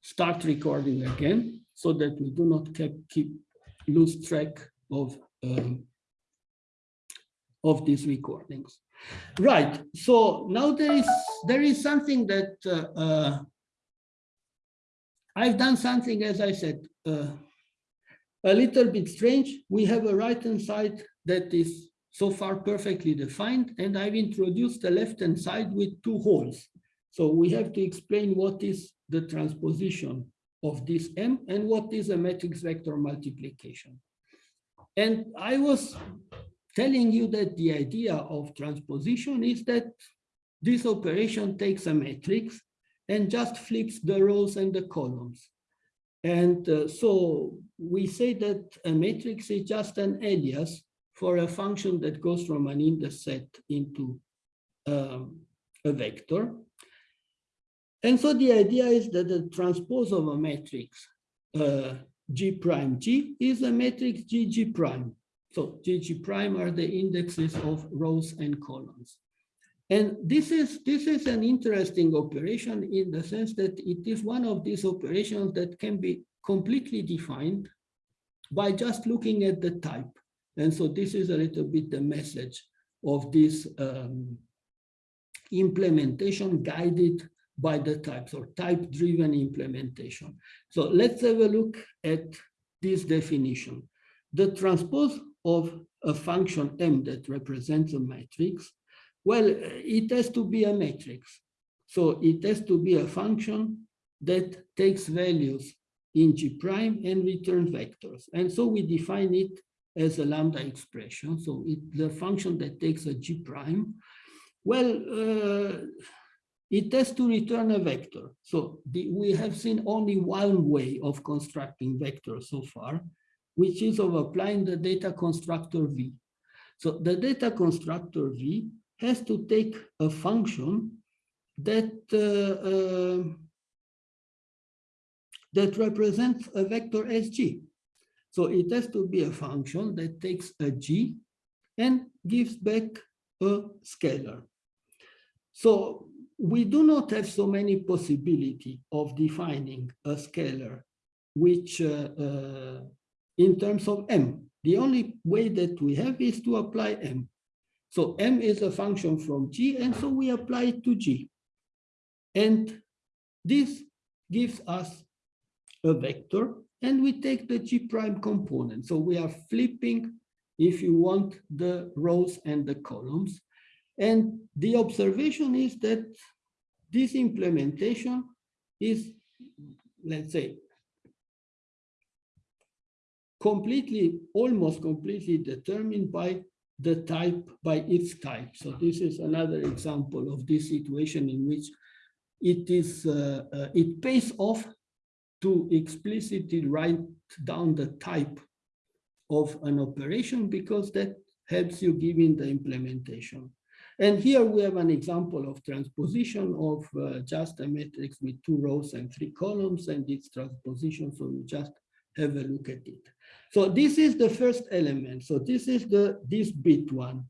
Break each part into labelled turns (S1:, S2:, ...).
S1: start recording again so that we do not keep, keep lose track of um, of these recordings. Right. So now there is there is something that uh, uh, I've done something, as I said, uh, a little bit strange. We have a right hand side that is so far perfectly defined, and I've introduced the left hand side with two holes. So we have to explain what is the transposition of this M and what is a matrix vector multiplication. And I was telling you that the idea of transposition is that this operation takes a matrix and just flips the rows and the columns. And uh, so we say that a matrix is just an alias for a function that goes from an index set into um, a vector. And so the idea is that the transpose of a matrix uh, G prime G is a matrix G G prime. So G G prime are the indexes of rows and columns. And this is, this is an interesting operation in the sense that it is one of these operations that can be completely defined by just looking at the type. And so this is a little bit the message of this um, implementation guided by the types or type-driven implementation. So let's have a look at this definition. The transpose of a function M that represents a matrix, well, it has to be a matrix. So it has to be a function that takes values in G prime and returns vectors. And so we define it as a lambda expression. So it, the function that takes a G prime. Well, uh, it has to return a vector. So the, we have seen only one way of constructing vectors so far, which is of applying the data constructor V. So the data constructor V has to take a function that uh, uh, that represents a vector SG. So it has to be a function that takes a G and gives back a scalar. So we do not have so many possibility of defining a scalar which uh, uh, in terms of m the only way that we have is to apply m. So m is a function from g and so we apply it to g. And this gives us a vector and we take the g prime component. So we are flipping if you want the rows and the columns and the observation is that this implementation is, let's say, completely, almost completely determined by the type, by its type. So this is another example of this situation in which it is, uh, uh, it pays off to explicitly write down the type of an operation because that helps you giving the implementation. And here we have an example of transposition of uh, just a matrix with two rows and three columns and its transposition. So we just have a look at it. So this is the first element. So this is the this bit one,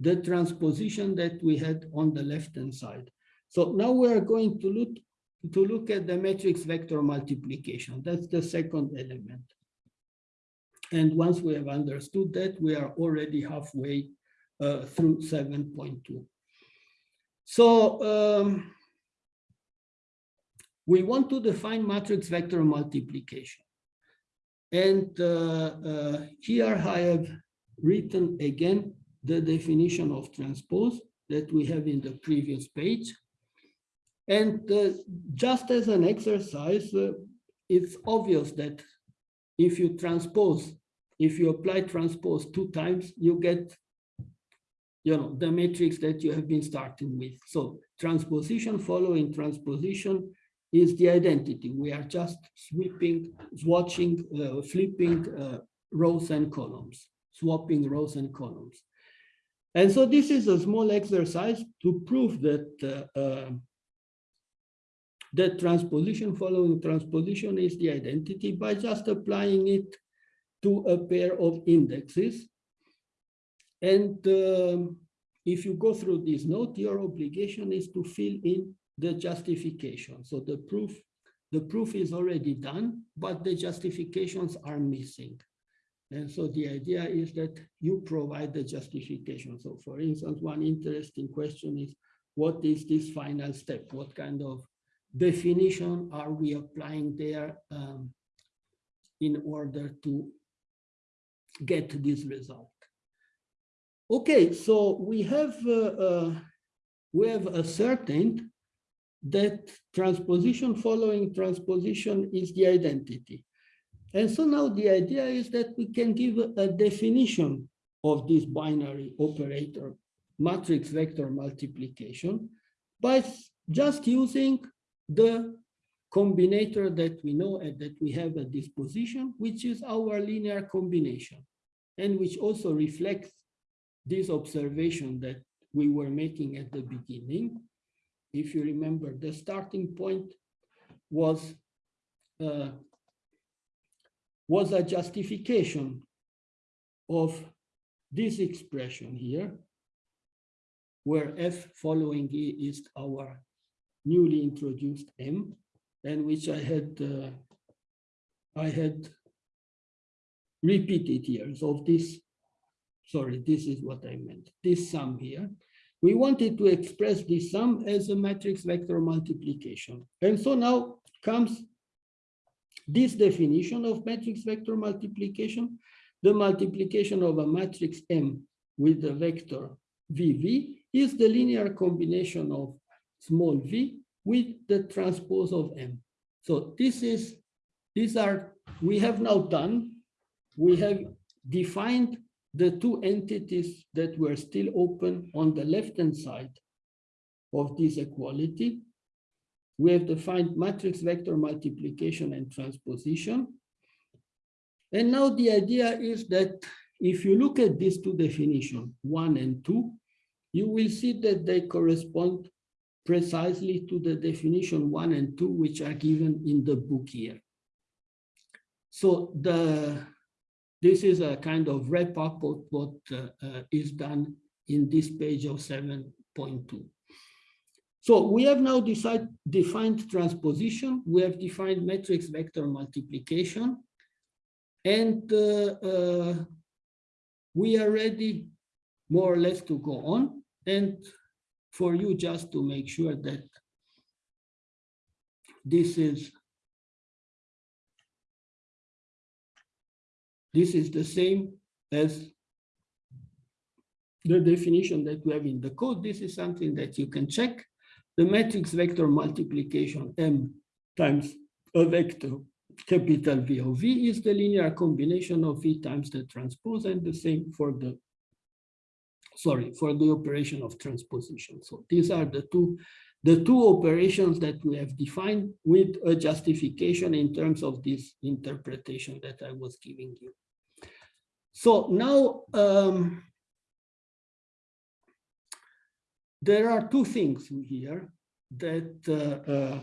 S1: the transposition that we had on the left-hand side. So now we are going to look to look at the matrix vector multiplication. That's the second element. And once we have understood that, we are already halfway uh, through 7.2. So um, we want to define matrix vector multiplication. And uh, uh, here I have written again the definition of transpose that we have in the previous page. And uh, just as an exercise, uh, it's obvious that if you transpose, if you apply transpose two times, you get you know, the matrix that you have been starting with. So transposition following transposition is the identity. We are just sweeping, swatching, uh, flipping uh, rows and columns, swapping rows and columns. And so this is a small exercise to prove that uh, uh that transposition following transposition is the identity by just applying it to a pair of indexes and um, if you go through this note, your obligation is to fill in the justification. So the proof, the proof is already done, but the justifications are missing. And so the idea is that you provide the justification. So for instance, one interesting question is, what is this final step? What kind of definition are we applying there um, in order to get this result? Okay, so we have uh, uh, we have ascertained that transposition following transposition is the identity. And so now the idea is that we can give a definition of this binary operator matrix vector multiplication by just using the combinator that we know and that we have at disposition, which is our linear combination, and which also reflects this observation that we were making at the beginning. If you remember, the starting point was uh, was a justification of this expression here, where f following e is our newly introduced m, and which I had uh, I had repeated here. So this, sorry, this is what I meant. This sum here. We wanted to express this sum as a matrix vector multiplication. And so now comes this definition of matrix vector multiplication, the multiplication of a matrix M with the vector VV is the linear combination of small v with the transpose of M. So this is, these are, we have now done, we have defined the two entities that were still open on the left-hand side of this equality we have defined matrix vector multiplication and transposition. And now the idea is that if you look at these two definitions, one and two, you will see that they correspond precisely to the definition one and two, which are given in the book here. So the this is a kind of wrap up of what uh, uh, is done in this page of 7.2. So we have now decide, defined transposition, we have defined matrix vector multiplication, and uh, we are ready more or less to go on. And for you just to make sure that this is this is the same as the definition that we have in the code. This is something that you can check the matrix vector multiplication m times a vector capital V of V is the linear combination of V times the transpose and the same for the, sorry, for the operation of transposition. So these are the two, the two operations that we have defined with a justification in terms of this interpretation that I was giving you. So now um, there are two things here that uh, uh,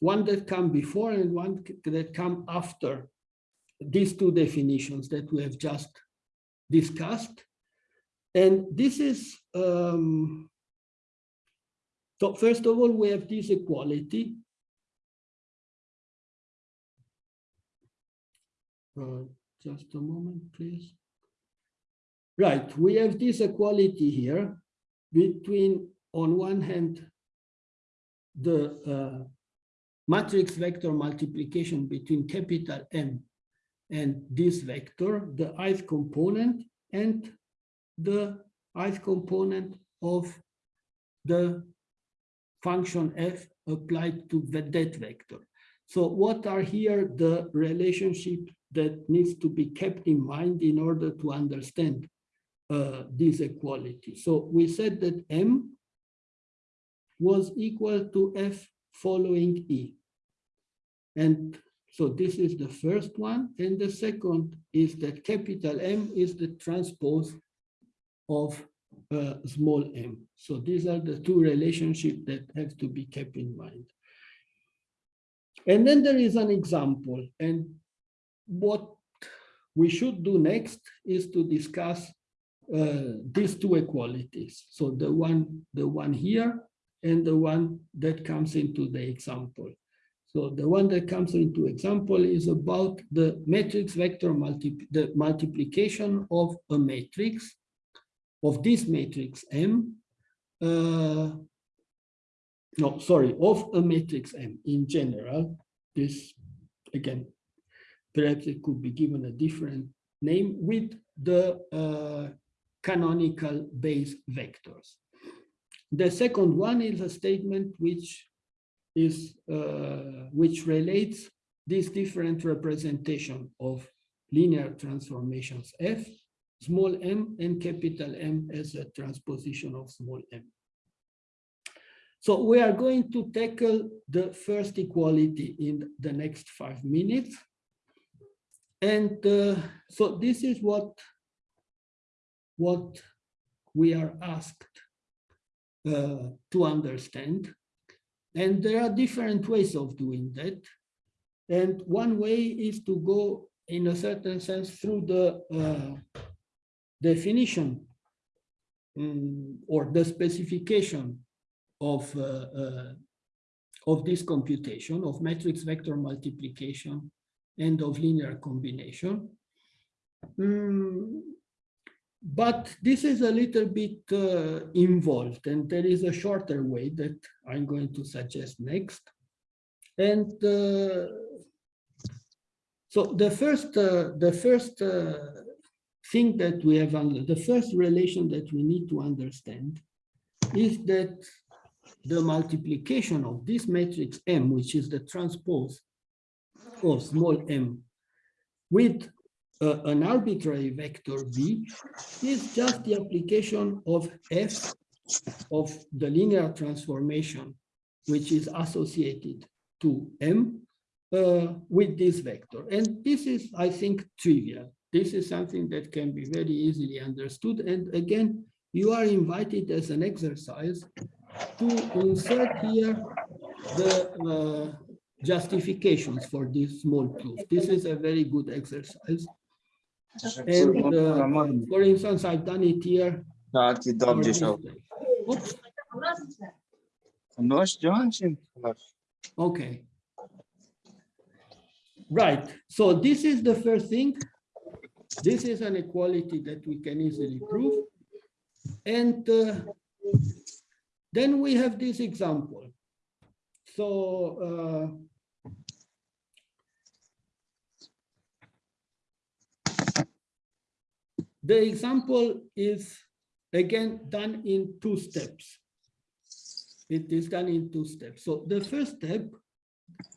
S1: one that come before and one that come after these two definitions that we have just discussed. And this is, um, so first of all, we have this equality. Uh, just a moment, please. Right, we have this equality here between on one hand, the uh, matrix vector multiplication between capital M and this vector, the ith component and the ith component of the function f applied to the that vector. So what are here the relationship that needs to be kept in mind in order to understand uh, this equality? So we said that M was equal to F following E. And so this is the first one. And the second is that capital M is the transpose of uh, small m. So these are the two relationships that have to be kept in mind. And then there is an example. And what we should do next is to discuss uh, these two equalities. So the one, the one here and the one that comes into the example. So the one that comes into example is about the matrix vector multi the multiplication of a matrix of this matrix M. Uh, no, sorry, of a matrix M in general. This again, perhaps it could be given a different name with the uh, canonical base vectors. The second one is a statement which is uh, which relates this different representation of linear transformations F, small m and capital M as a transposition of small m. So we are going to tackle the first equality in the next five minutes. And uh, so this is what, what we are asked uh, to understand. And there are different ways of doing that. And one way is to go in a certain sense through the uh, definition um, or the specification of, uh, uh, of this computation of matrix vector multiplication and of linear combination. Um, but this is a little bit uh, involved and there is a shorter way that I'm going to suggest next. And uh, so the first, uh, the first uh, thing that we have, the first relation that we need to understand is that the multiplication of this matrix M, which is the transpose of small m, with uh, an arbitrary vector v, is just the application of f of the linear transformation, which is associated to m uh, with this vector. And this is, I think, trivial. This is something that can be very easily understood. And again, you are invited as an exercise to insert here the uh, justifications for this small proof. This is a very good exercise. And uh, for instance, I've done it here.
S2: Da, ti dam
S1: for
S2: de
S1: this
S2: sau.
S1: day. Oops,
S2: Cunoști Johnson?
S1: Okay. Right. So this is the first thing. This is an equality that we can easily prove. And uh, then we have this example. So uh, the example is again done in two steps. It is done in two steps. So the first step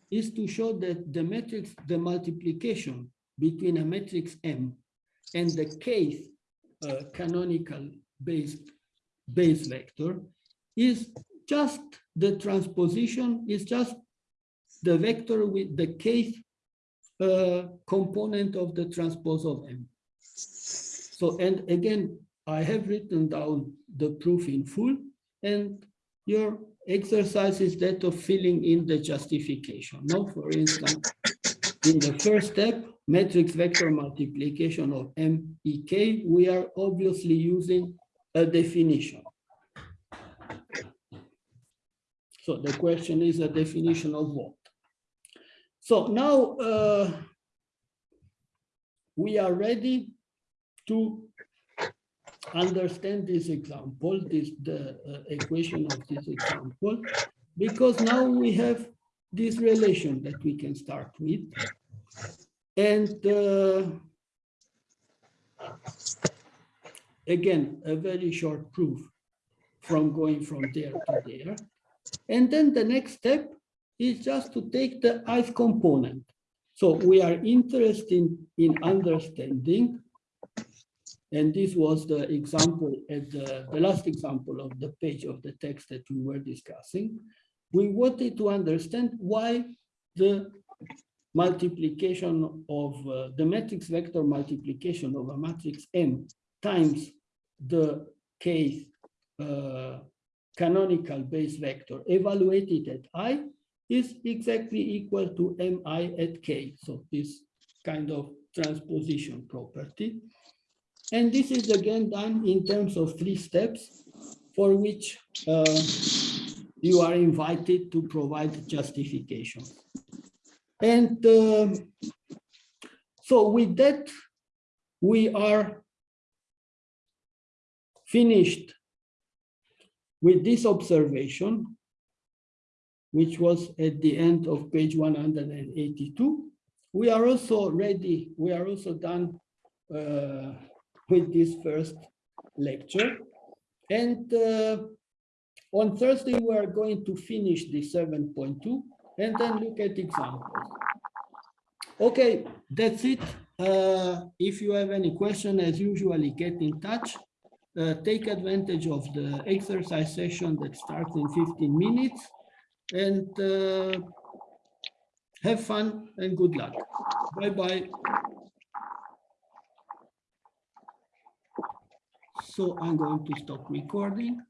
S1: is to show that the matrix, the multiplication between a matrix M and the kth uh, canonical base, base vector is just the transposition, is just the vector with the kth uh, component of the transpose of M. So, and again, I have written down the proof in full and your exercise is that of filling in the justification. Now, for instance, in the first step, matrix vector multiplication of MEK, we are obviously using a definition. So the question is a definition of what? So now uh, we are ready to understand this example, this the uh, equation of this example, because now we have this relation that we can start with. And uh, again, a very short proof from going from there to there. And then the next step is just to take the ith component. So we are interested in understanding and this was the example at the, the last example of the page of the text that we were discussing. We wanted to understand why the multiplication of uh, the matrix vector multiplication of a matrix M times the kth uh, canonical base vector evaluated at i is exactly equal to mi at k. So this kind of transposition property. And this is again done in terms of three steps for which uh, you are invited to provide justification. And um, so with that, we are finished with this observation, which was at the end of page 182. We are also ready, we are also done uh, with this first lecture. And uh, on Thursday, we are going to finish the 7.2 and then look at examples. Okay, that's it. Uh, if you have any question, as usually, get in touch. Uh, take advantage of the exercise session that starts in 15 minutes and uh, have fun and good luck. Bye-bye. So I'm going to stop recording.